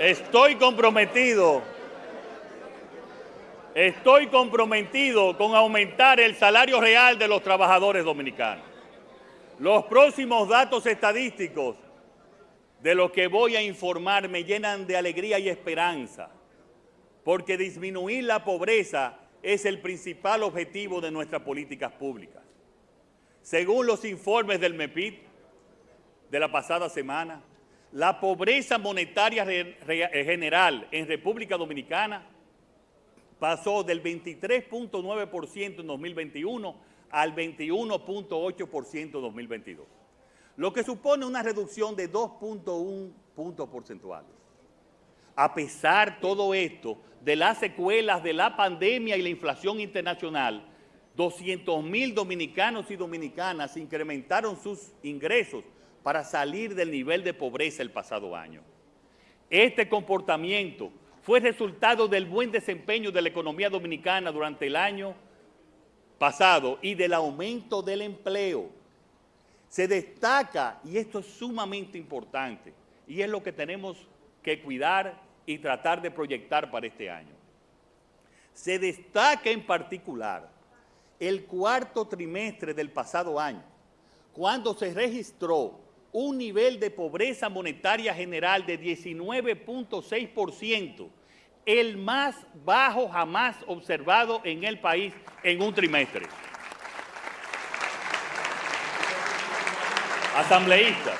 Estoy comprometido, estoy comprometido con aumentar el salario real de los trabajadores dominicanos. Los próximos datos estadísticos de los que voy a informar me llenan de alegría y esperanza, porque disminuir la pobreza es el principal objetivo de nuestras políticas públicas. Según los informes del MEPIT de la pasada semana, la pobreza monetaria eh, general en República Dominicana pasó del 23.9% en 2021 al 21.8% en 2022, lo que supone una reducción de 2.1 puntos porcentuales. A pesar todo esto, de las secuelas de la pandemia y la inflación internacional, 200 mil dominicanos y dominicanas incrementaron sus ingresos para salir del nivel de pobreza el pasado año. Este comportamiento fue resultado del buen desempeño de la economía dominicana durante el año pasado y del aumento del empleo. Se destaca, y esto es sumamente importante, y es lo que tenemos que cuidar y tratar de proyectar para este año. Se destaca en particular el cuarto trimestre del pasado año, cuando se registró un nivel de pobreza monetaria general de 19.6%, el más bajo jamás observado en el país en un trimestre. Asambleístas,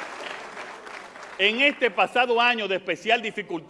en este pasado año de especial dificultad